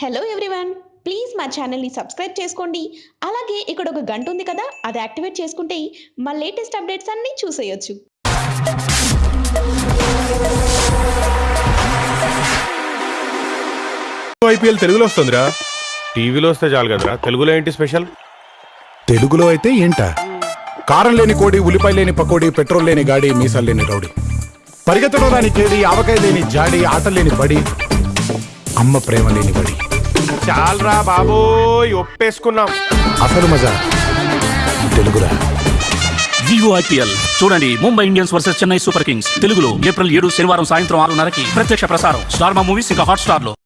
Hello everyone please మా ఛానల్ని subscribe చేసుకోండి. అలాగే ఇక్కడ ఒక గంట ఉంది కదా అది యాక్టివేట్ చేసుకుంటే మా లేటెస్ట్ అప్డేట్స్ అన్నీ చూసేయొచ్చు. ఐపీఎల్ తెలుగులో వస్తుందిరా? టీవీలో వస్తే చాలు కదరా. తెలుగులో ఏంటి స్పెషల్? తెలుగులో అయితే ఏంట? కారం లేని కోడి ఉల్లిపాయ లేని పకోడి పెట్రోల్ లేని గాడి మీసాలు లేని రౌడీ. పరిగెత్తడం రాని కేడి ఆవకాయ లేని జాడి ఆట లేని బడి అమ్మ ప్రేమ లేని బడి చాలరా బాబోయ్ ఒప్పేసుకున్నాం. అసలు మజా. తెలుగురా. వివో ఐపీఎల్ చూడండి Mumbai Indians versus Chennai super kings. తెలుగులో ఏప్రిల్ ఏడు శనివారం సాయంత్రం ఆరున్నరకి ప్రత్యక్ష ప్రసారం. స్టార్ మా మూవీస్ ఇంకా హాట్ స్టార్లో